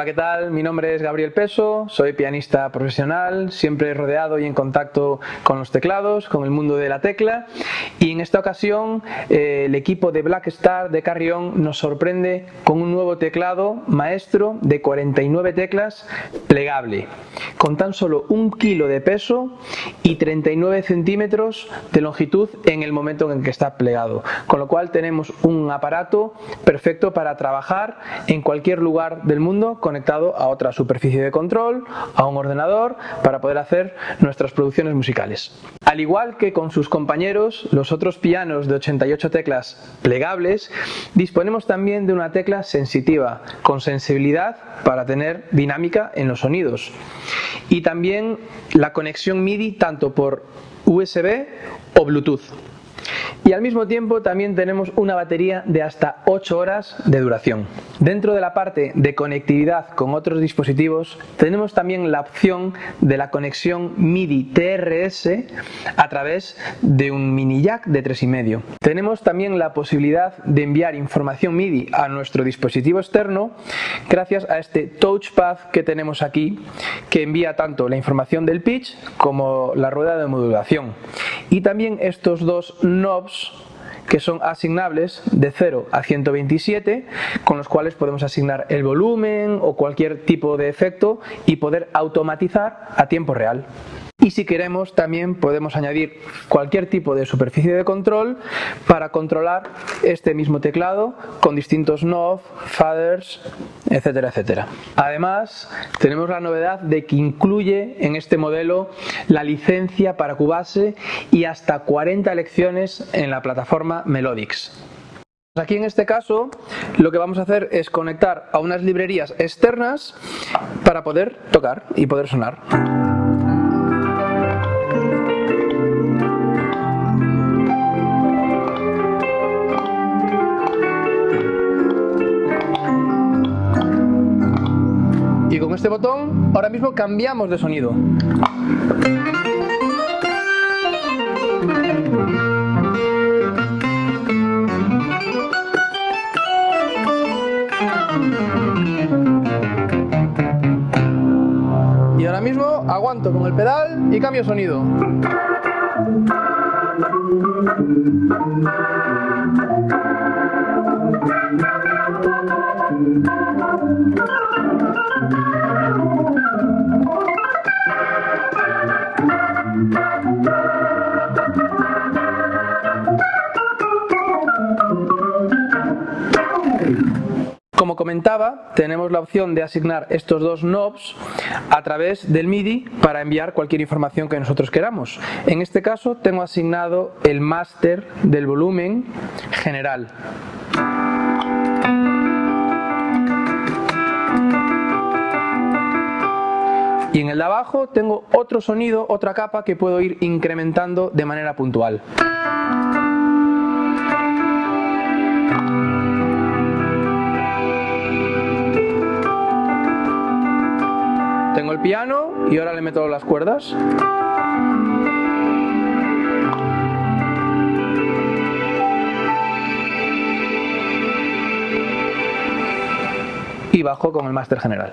¿qué tal? Mi nombre es Gabriel Peso, soy pianista profesional, siempre rodeado y en contacto con los teclados, con el mundo de la tecla. Y en esta ocasión eh, el equipo de Black Star de Carrión nos sorprende con un nuevo teclado maestro de 49 teclas plegable, con tan solo un kilo de peso y 39 centímetros de longitud en el momento en que está plegado, con lo cual tenemos un aparato perfecto para trabajar en cualquier lugar del mundo conectado a otra superficie de control, a un ordenador, para poder hacer nuestras producciones musicales. Al igual que con sus compañeros, los otros pianos de 88 teclas plegables, disponemos también de una tecla sensitiva, con sensibilidad para tener dinámica en los sonidos. Y también la conexión MIDI tanto por USB o Bluetooth. Y al mismo tiempo también tenemos una batería de hasta 8 horas de duración. Dentro de la parte de conectividad con otros dispositivos tenemos también la opción de la conexión MIDI TRS a través de un mini jack de 3,5. Tenemos también la posibilidad de enviar información MIDI a nuestro dispositivo externo gracias a este touchpad que tenemos aquí que envía tanto la información del pitch como la rueda de modulación. Y también estos dos knobs que son asignables de 0 a 127 con los cuales podemos asignar el volumen o cualquier tipo de efecto y poder automatizar a tiempo real. Y si queremos también podemos añadir cualquier tipo de superficie de control para controlar este mismo teclado con distintos knobs, faders, etcétera, etcétera. Además tenemos la novedad de que incluye en este modelo la licencia para Cubase y hasta 40 lecciones en la plataforma Melodix. Aquí en este caso lo que vamos a hacer es conectar a unas librerías externas para poder tocar y poder sonar. Con este botón ahora mismo cambiamos de sonido. Y ahora mismo aguanto con el pedal y cambio sonido. Como comentaba, tenemos la opción de asignar estos dos knobs a través del MIDI para enviar cualquier información que nosotros queramos. En este caso tengo asignado el máster del volumen general. Y en el de abajo tengo otro sonido, otra capa que puedo ir incrementando de manera puntual. Tengo el piano y ahora le meto las cuerdas. Y bajo con el máster general.